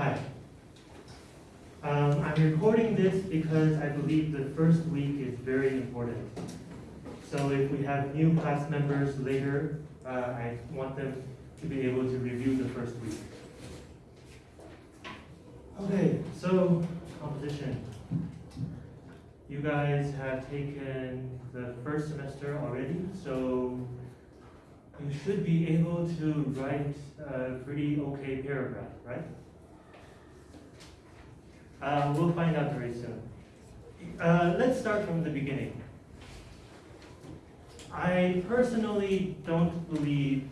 Hi. Um, I'm recording this because I believe the first week is very important. So if we have new class members later, uh, I want them to be able to review the first week. Okay, so composition. You guys have taken the first semester already, so you should be able to write a pretty okay paragraph, right? Uh, we'll find out very soon. Uh, let's start from the beginning. I personally don't believe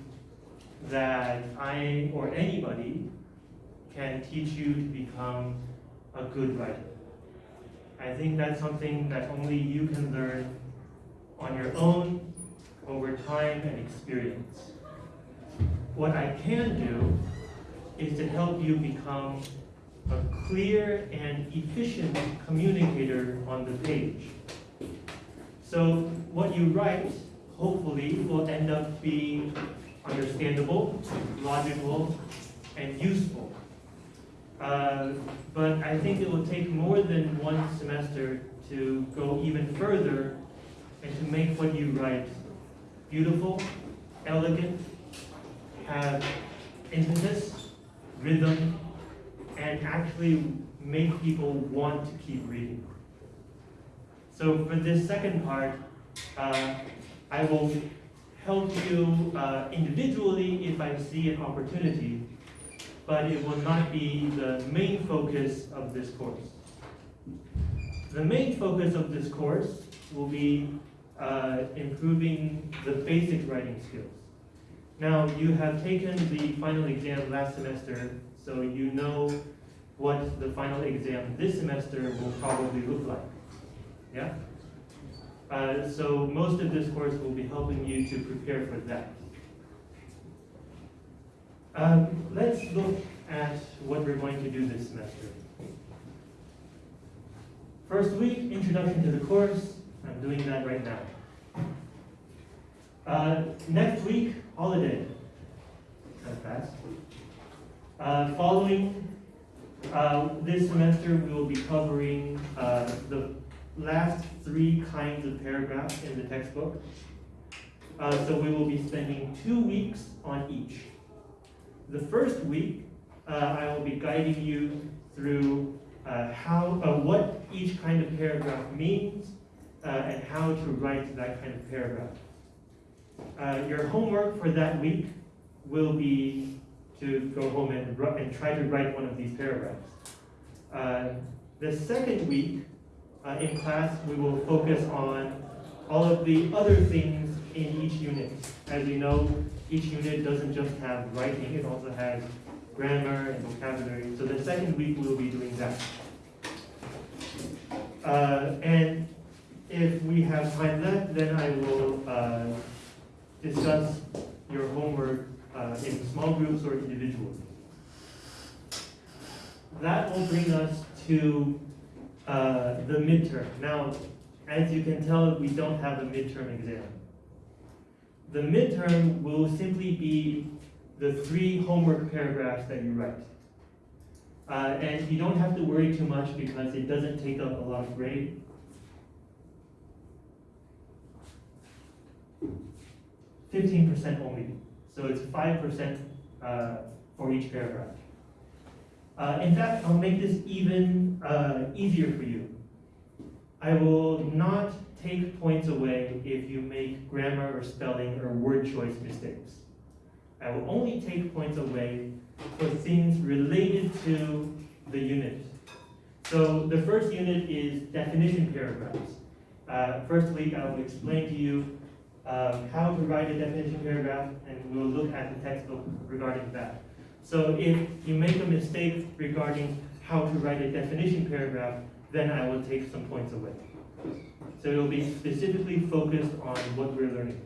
that I or anybody can teach you to become a good writer. I think that's something that only you can learn on your own over time and experience. What I can do is to help you become a clear and efficient communicator on the page. So what you write, hopefully, will end up being understandable, logical, and useful. Uh, but I think it will take more than one semester to go even further and to make what you write beautiful, elegant, have impetus, rhythm, and actually make people want to keep reading. So for this second part, uh, I will help you uh, individually if I see an opportunity, but it will not be the main focus of this course. The main focus of this course will be uh, improving the basic writing skills. Now, you have taken the final exam last semester, so you know what the final exam this semester will probably look like. Yeah? Uh, so most of this course will be helping you to prepare for that. Um, let's look at what we're going to do this semester. First week, introduction to the course. I'm doing that right now. Uh, next week, holiday. Kind fast. Uh, following uh, this semester, we will be covering uh, the last three kinds of paragraphs in the textbook. Uh, so we will be spending two weeks on each. The first week, uh, I will be guiding you through uh, how, what each kind of paragraph means and how to write that kind of paragraph. your homework for that week will be to go home and, and try to write one of these paragraphs. Uh, the second week uh, in class, we will focus on all of the other things in each unit. As you know, each unit doesn't just have writing, it also has grammar and vocabulary. So the second week we'll be doing that. Uh, and if we have time left, then I will uh, discuss your homework in small groups or individuals. That will bring us to uh, the midterm. Now, as you can tell, we don't have a midterm exam. The midterm will simply be the three homework paragraphs that you write. Uh, and you don't have to worry too much because it doesn't take up a lot of grade. Fifteen percent only. So it's 5% uh, for each paragraph. Uh, in fact, I'll make this even uh, easier for you. I will not take points away if you make grammar or spelling or word choice mistakes. I will only take points away for things related to the unit. So the first unit is definition paragraphs. Uh, I will explain to you um, how to write a definition paragraph, and we'll look at the textbook regarding that. So if you make a mistake regarding how to write a definition paragraph, then I will take some points away. So it will be specifically focused on what we're learning.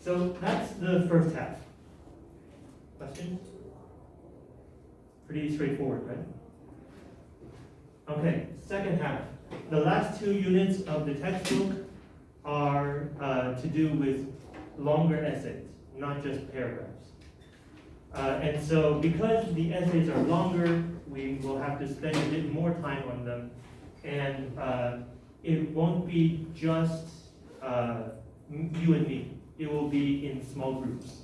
So that's the first half. Questions? Pretty straightforward, right? Okay, second half. The last two units of the textbook are uh, to do with longer essays, not just paragraphs. Uh, and so because the essays are longer, we will have to spend a bit more time on them. And uh, it won't be just uh, you and me. It will be in small groups.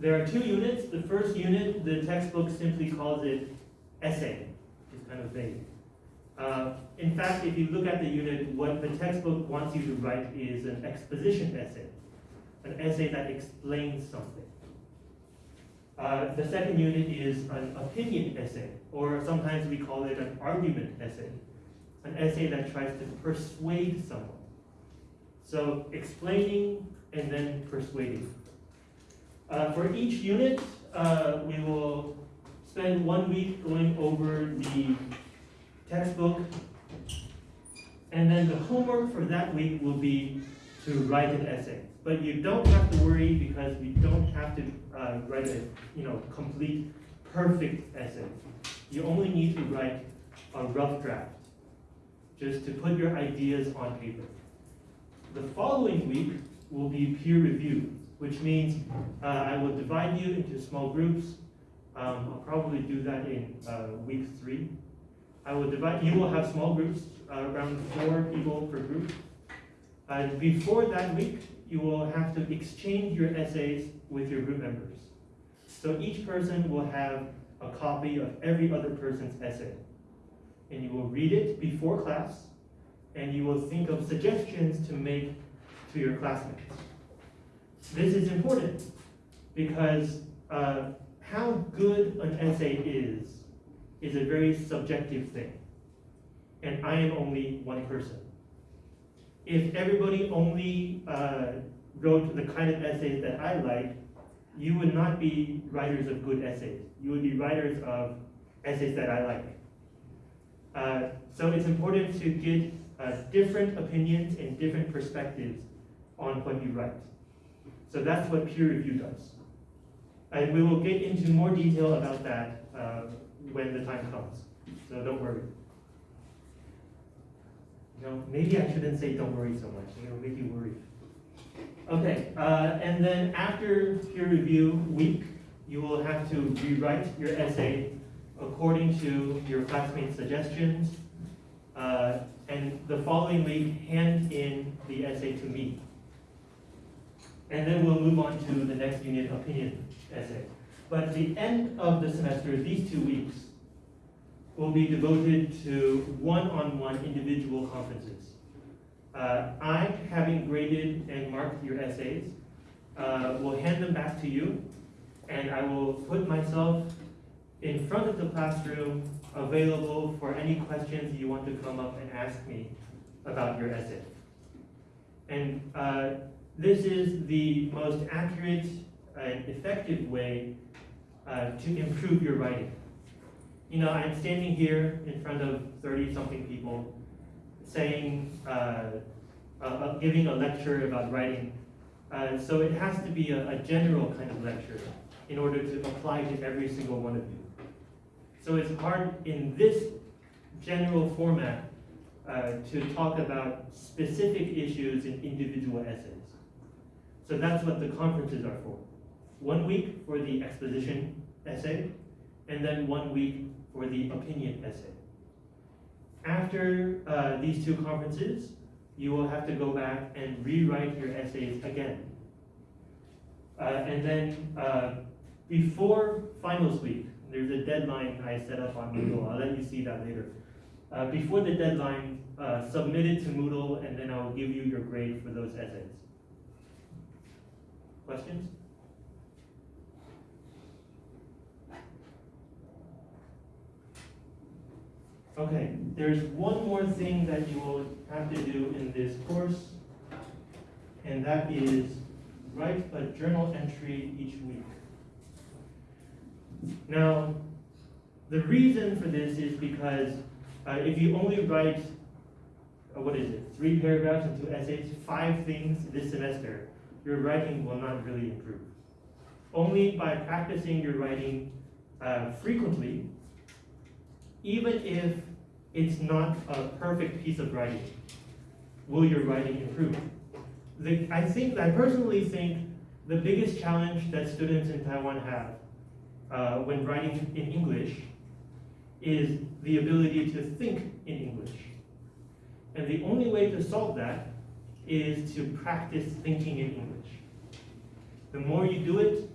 There are two units. The first unit, the textbook simply calls it essay. It's kind of vague. Uh, in fact, if you look at the unit, what the textbook wants you to write is an exposition essay, an essay that explains something. Uh, the second unit is an opinion essay, or sometimes we call it an argument essay, an essay that tries to persuade someone. So explaining and then persuading. Uh, for each unit, uh, we will spend one week going over the textbook. And then the homework for that week will be to write an essay. But you don't have to worry because we don't have to uh, write a you know complete perfect essay. You only need to write a rough draft, just to put your ideas on paper. The following week will be peer review, which means uh, I will divide you into small groups. Um, I'll probably do that in uh, week three. I will divide, you will have small groups, uh, around four people per group. And before that week, you will have to exchange your essays with your group members. So each person will have a copy of every other person's essay. And you will read it before class, and you will think of suggestions to make to your classmates. This is important because uh, how good an essay is is a very subjective thing. And I am only one person. If everybody only uh, wrote the kind of essays that I like, you would not be writers of good essays. You would be writers of essays that I like. Uh, so it's important to get uh, different opinions and different perspectives on what you write. So that's what peer review does. And we will get into more detail about that uh, when the time comes. So don't worry. You know, maybe I shouldn't say don't worry so much. It'll make you worry. Okay, uh, and then after peer review week, you will have to rewrite your essay according to your classmates' suggestions. Uh, and the following week, hand in the essay to me. And then we'll move on to the next unit, opinion essay. But at the end of the semester, these two weeks will be devoted to one-on-one individual conferences. Uh, I, having graded and marked your essays, uh, will hand them back to you, and I will put myself in front of the classroom, available for any questions you want to come up and ask me about your essay. And uh, this is the most accurate and effective way uh, to improve your writing. You know, I'm standing here in front of 30 something people saying, uh, uh, giving a lecture about writing. Uh, so it has to be a, a general kind of lecture in order to apply to every single one of you. So it's hard in this general format uh, to talk about specific issues in individual essays. So that's what the conferences are for. One week for the exposition essay, and then one week for the opinion essay. After uh, these two conferences, you will have to go back and rewrite your essays again. Uh, and then uh, before finals week, there's a deadline I set up on Moodle. I'll let you see that later. Uh, before the deadline, uh, submit it to Moodle, and then I'll give you your grade for those essays. Questions? Okay, there's one more thing that you will have to do in this course, and that is write a journal entry each week. Now, the reason for this is because uh, if you only write, uh, what is it, three paragraphs and two essays, five things this semester, your writing will not really improve. Only by practicing your writing uh, frequently, even if it's not a perfect piece of writing, will your writing improve? The, I think, I personally think the biggest challenge that students in Taiwan have uh, when writing in English is the ability to think in English. And the only way to solve that is to practice thinking in English. The more you do it,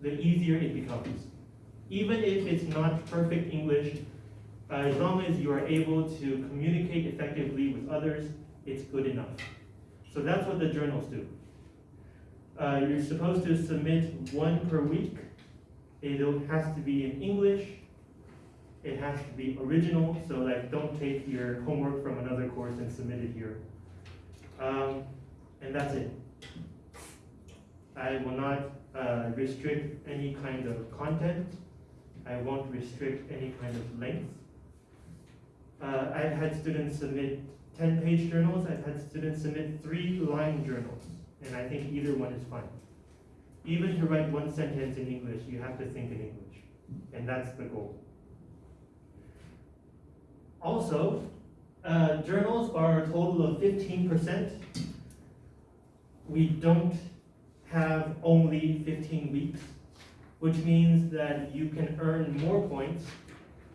the easier it becomes. Even if it's not perfect English, as long as you are able to communicate effectively with others, it's good enough. So that's what the journals do. Uh, you're supposed to submit one per week. It has to be in English. It has to be original, so like don't take your homework from another course and submit it here. Um, and that's it. I will not uh, restrict any kind of content. I won't restrict any kind of length. Uh, I've had students submit 10 page journals, I've had students submit three line journals, and I think either one is fine. Even to write one sentence in English, you have to think in English, and that's the goal. Also, uh, journals are a total of 15%. We don't have only 15 weeks, which means that you can earn more points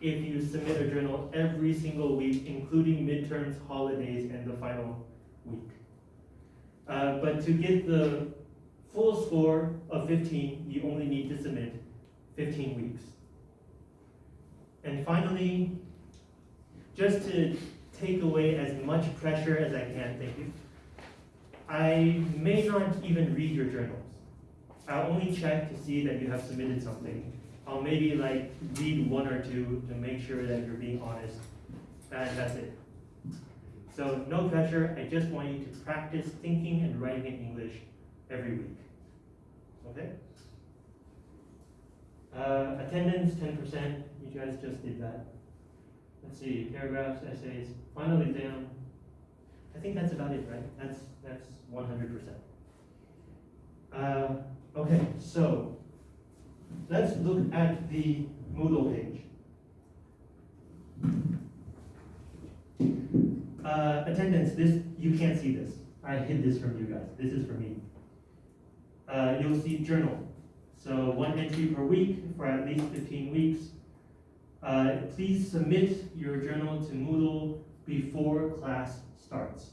if you submit a journal every single week, including midterms, holidays, and the final week. Uh, but to get the full score of 15, you only need to submit 15 weeks. And finally, just to take away as much pressure as I can, thank you, I may not even read your journals. I'll only check to see that you have submitted something. I'll maybe like read one or two to make sure that you're being honest. And that's it. So no pressure, I just want you to practice thinking and writing in English every week. Okay? Uh, attendance, 10%, you guys just did that. Let's see, paragraphs, essays, final exam. I think that's about it, right? That's, that's 100%. Uh, okay, so let's look at the Moodle page. Uh, attendance, this, you can't see this. I hid this from you guys. This is for me. Uh, you'll see journal. So one entry per week for at least 15 weeks. Uh, please submit your journal to Moodle before class starts.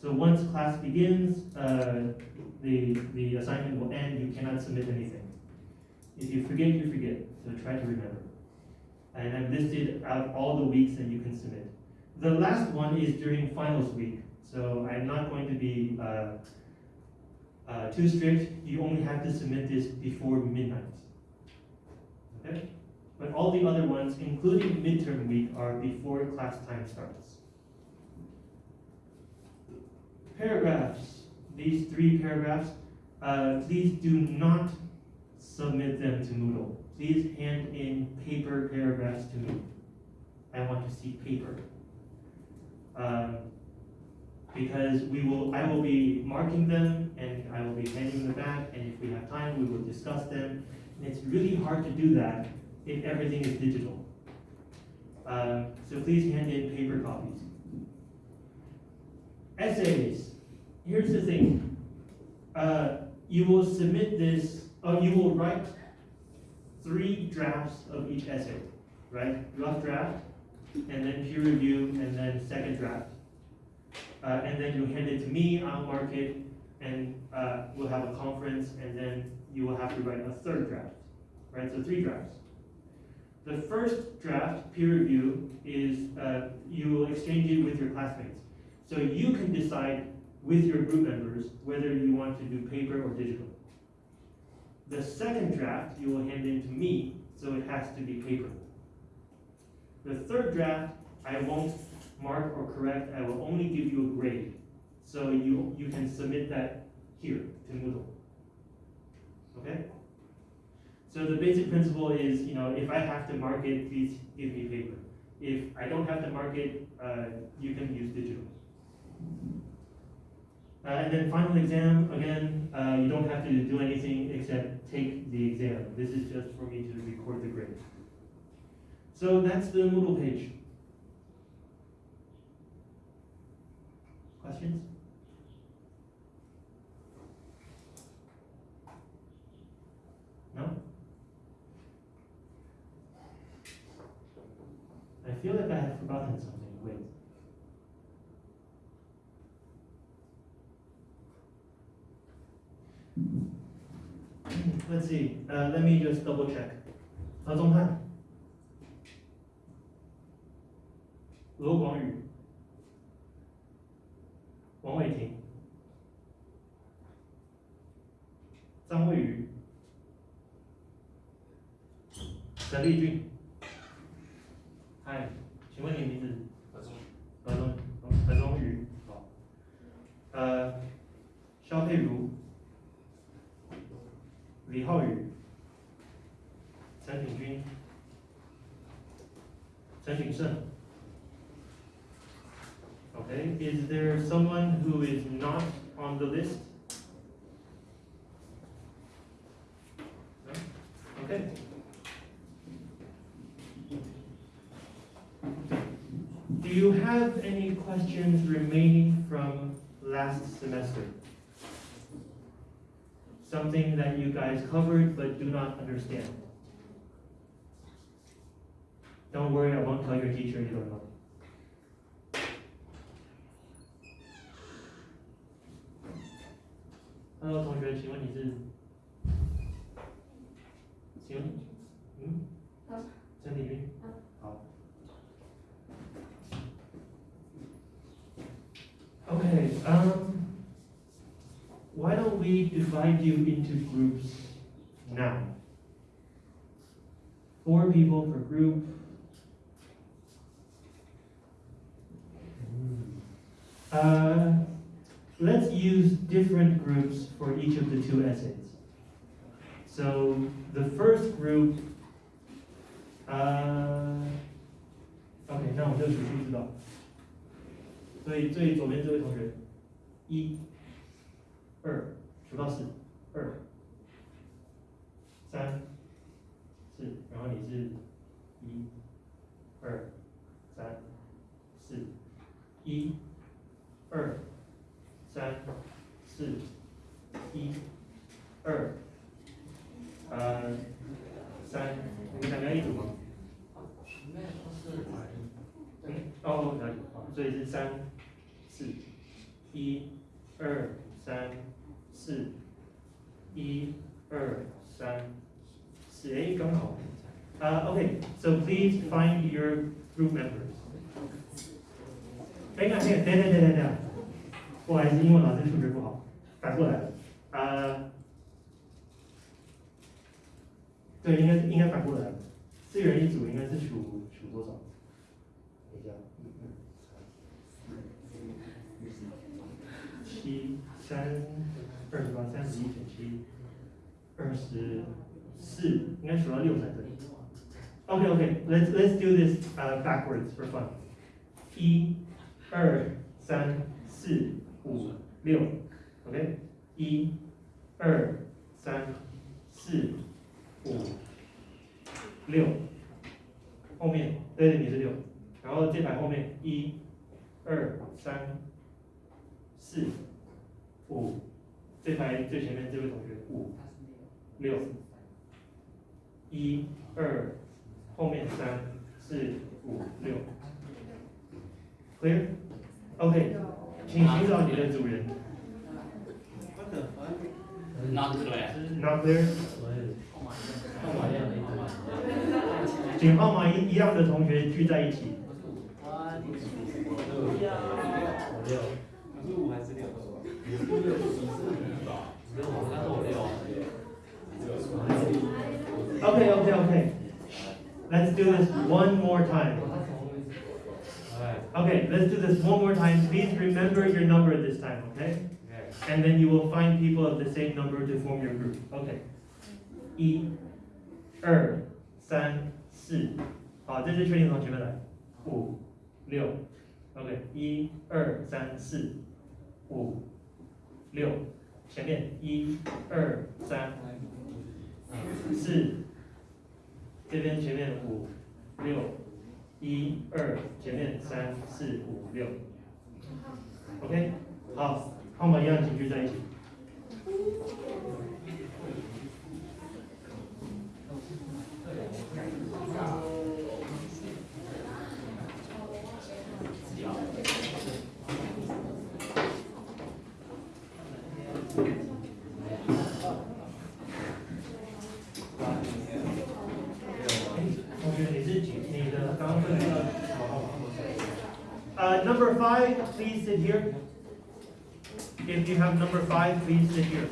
So once class begins, uh, the, the assignment will end, you cannot submit anything. If you forget, you forget, so try to remember. And I've listed out all the weeks that you can submit. The last one is during finals week, so I'm not going to be uh, uh, too strict. You only have to submit this before midnight. Okay? But all the other ones, including midterm week, are before class time starts. Paragraphs, these three paragraphs, uh, please do not submit them to Moodle. Please hand in paper paragraphs to me. I want to see paper. Um, because we will, I will be marking them and I will be handing them back, and if we have time, we will discuss them. And it's really hard to do that if everything is digital. Um, so please hand in paper copies. Essays. Here's the thing. Uh, you will submit this, uh, you will write three drafts of each essay, right? Rough draft, and then peer review, and then second draft. Uh, and then you hand it to me, I'll mark it, and uh, we'll have a conference, and then you will have to write a third draft, right? So three drafts. The first draft, peer review, is uh, you will exchange it with your classmates. So you can decide with your group members whether you want to do paper or digital. The second draft you will hand in to me, so it has to be paper. The third draft, I won't mark or correct, I will only give you a grade. So you, you can submit that here to Moodle. Okay? So the basic principle is, you know, if I have to mark it, please give me paper. If I don't have to mark it, uh, you can use digital. Uh, and then final exam, again, uh, you don't have to do anything except take the exam. This is just for me to record the grade. So that's the Moodle page. Questions? No? I feel like I have forgotten something. Let's see. Uh, let me just double check. 何宗翰、罗广宇、王伟霆、张卫宇、陈立俊。嗨，请问你名字？何宗。何宗，何宗宇。好。呃，肖佩如、李浩宇、陈品君、陈景胜。Okay, is there someone who is not on the list? No? Okay. Do you have any questions remaining from last semester? Something that you guys covered but do not understand? Don't worry, I won't tell your teacher you don't know. Hello，同学，请问你是？请问，嗯？好陈体君 divide you into groups now? Four people per group. Uh, let's use different groups for each of the two essays. So the first group, uh, OK，那我就数数知道。所以最左边这位同学，一、二， 数到四，二、三、四，然后你是一、二、三、四，一、二、三、四，一、二，呃，三，你们两个一组吗？嗯，哦，了解，好，所以是三、四，一、二、三、四，一、二、三、四，哎，刚好。Uh, okay, so please find your group members. 哎，那那等等等等等，不好意思，英文老师数学不好，反过来了。呃，对，应该应该反过来了，四人一组，应该是数数多少？等一下，七三二十八，三十一减七，二十四，应该数到六才对。OK OK，Let's let's do this uh, backwards for fun. 一、二、三、四、五、六，OK？一、二、三、四、五、六，后面对对你是六，然后这排后面一、二、三、四、五，这排最前面这位同学五、六，一、二，后面三、四、五、六，clear？OK，请寻找你的主人。Not clear. Not clear？请号码一一样的同学聚在一起。one more time. Okay, let's do this one more time. Please remember your number this time, okay? And then you will find people of the same number to form your group. Okay. 一、二、三、四，好，这是确定从前面来。五、六，OK，一、二、三、四、五、六，前面一、二、三、四，这边前面五、 六，一、二，前面三、四、五、六，OK，好，那我们一样，请聚在一起。Number five, please sit here. If you have number five, please sit here.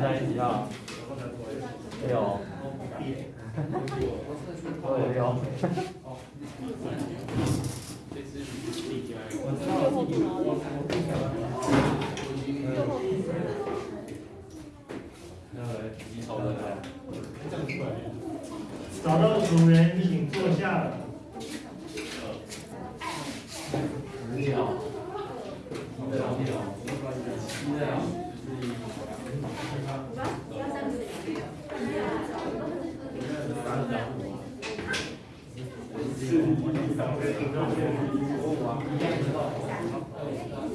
네, 找到主人，请坐下。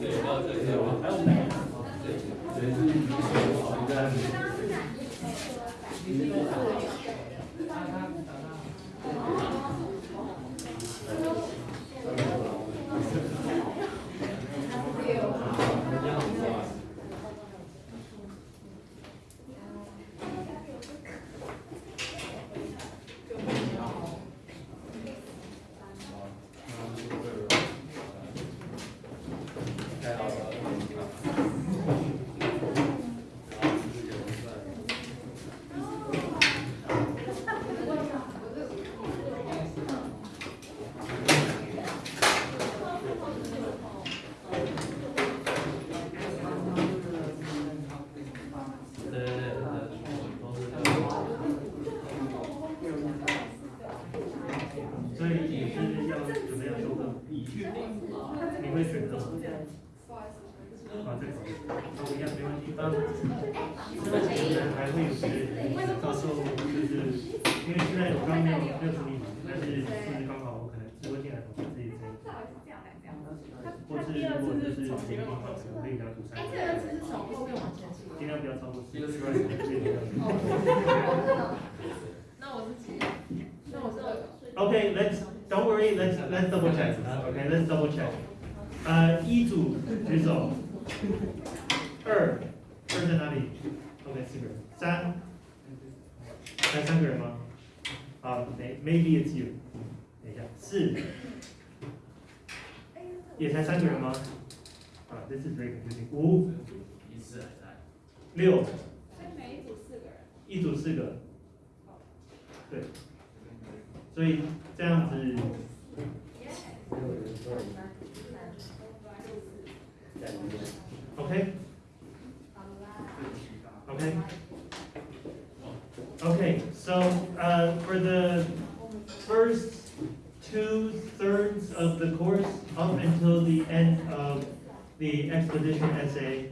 对脚来这样。他他第二次是从前面往后，可以拿出三。哎，第二次是从后面往前倾。尽量不要超过四十公分。哦，那我是几？那我是二。Okay, let's don't worry. Let's let's double check. Okay, let's double check. 呃，一组举手。二，二在哪里？Okay, 四个人。三，还三个人吗？啊、uh,，may maybe it's you。等一下，四。也才三个人吗？啊，this is very confusing。五，六，所以每一组四个人。一组四个。对。所以这样子。Okay. Okay. Okay, so uh, for the first two thirds of the course, up until the end of the exposition essay,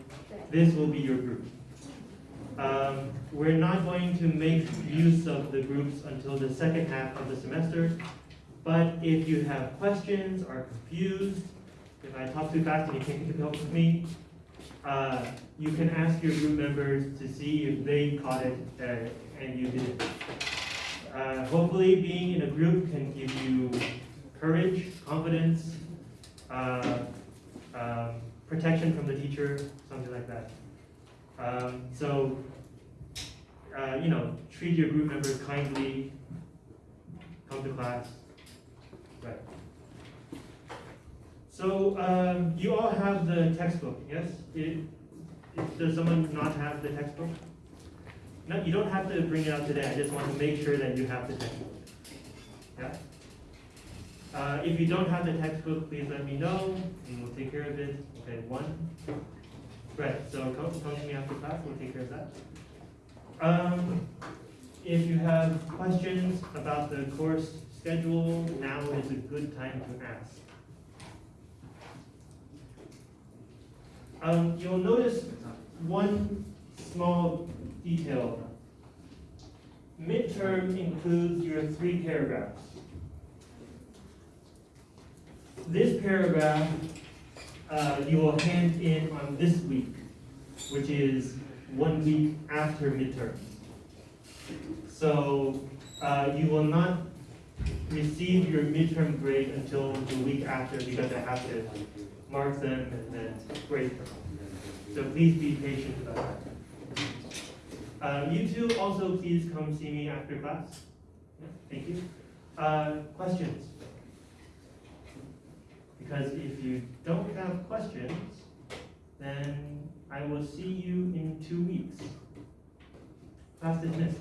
this will be your group. Um, we're not going to make use of the groups until the second half of the semester, but if you have questions or confused, if I talk too fast and you can't keep up with me, uh, you can ask your group members to see if they caught it uh, and you didn't. Uh, hopefully, being in a group can give you courage, confidence, uh, um, protection from the teacher, something like that. Um, so, uh, you know, treat your group members kindly, come to class. Right. So, um, you all have the textbook, yes? It, it- does someone not have the textbook? No, you don't have to bring it out today, I just want to make sure that you have the textbook. Yeah? Uh, if you don't have the textbook, please let me know, and we'll take care of it. Okay, one. Right, so come, come to me after class, we'll take care of that. Um, if you have questions about the course schedule, now is a good time to ask. Um, you'll notice one small detail. Midterm includes your three paragraphs. this paragraph, uh, you will hand in on this week, which is one week after midterm. So, uh, you will not receive your midterm grade until the week after because I have to mark them and then grade them. So please be patient about that. Uh, you two also please come see me after class. Thank you. Uh, questions? Because if you don't have questions, then I will see you in two weeks. Class dismissed.